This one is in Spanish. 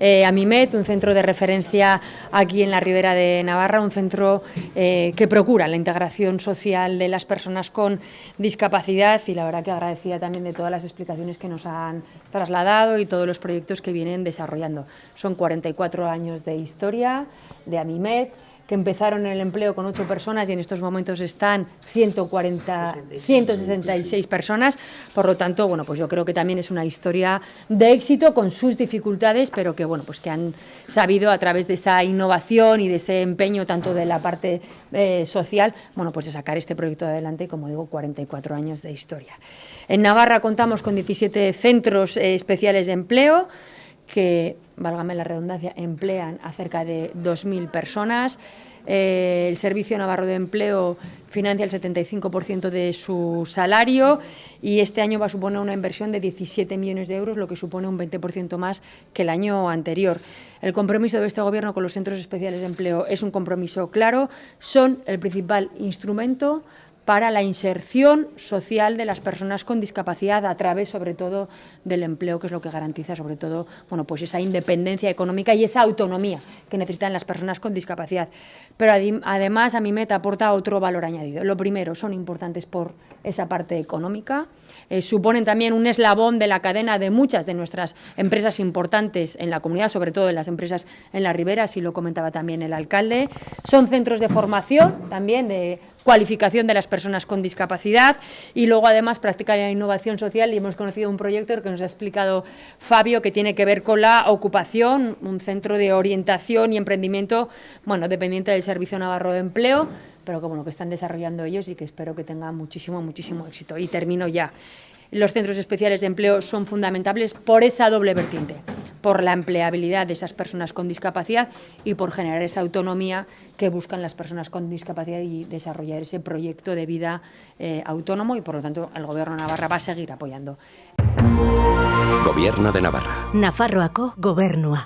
eh, Amimet, un centro de referencia aquí en la Ribera de Navarra, un centro eh, que procura la integración social de las personas con discapacidad y la verdad que agradecida también de todas las explicaciones que nos han trasladado y todos los proyectos que vienen desarrollando. Son 44 años de historia de Amimet, que empezaron en el empleo con ocho personas y en estos momentos están 140, 166 personas. Por lo tanto, bueno, pues yo creo que también es una historia de éxito con sus dificultades, pero que bueno, pues que han sabido a través de esa innovación y de ese empeño tanto de la parte eh, social, bueno, pues de sacar este proyecto adelante, como digo, 44 años de historia. En Navarra contamos con 17 centros eh, especiales de empleo que, válgame la redundancia, emplean a cerca de 2.000 personas. Eh, el Servicio Navarro de Empleo financia el 75% de su salario y este año va a suponer una inversión de 17 millones de euros, lo que supone un 20% más que el año anterior. El compromiso de este Gobierno con los centros especiales de empleo es un compromiso claro, son el principal instrumento para la inserción social de las personas con discapacidad a través, sobre todo, del empleo, que es lo que garantiza, sobre todo, bueno, pues esa independencia económica y esa autonomía que necesitan las personas con discapacidad. Pero además a mi meta aporta otro valor añadido. Lo primero, son importantes por esa parte económica, eh, suponen también un eslabón de la cadena de muchas de nuestras empresas importantes en la comunidad, sobre todo en las empresas en la ribera, así lo comentaba también el alcalde. Son centros de formación también, de cualificación de las personas con discapacidad y luego además practicar la innovación social y hemos conocido un proyecto que nos ha explicado Fabio que tiene que ver con la ocupación, un centro de orientación y emprendimiento, bueno, dependiente del Servicio Navarro de Empleo, pero que, bueno, que están desarrollando ellos y que espero que tengan muchísimo, muchísimo éxito. Y termino ya. Los centros especiales de empleo son fundamentales por esa doble vertiente por la empleabilidad de esas personas con discapacidad y por generar esa autonomía que buscan las personas con discapacidad y desarrollar ese proyecto de vida eh, autónomo y por lo tanto el Gobierno de Navarra va a seguir apoyando. Gobierno de Navarra. Nafarroako gobernua.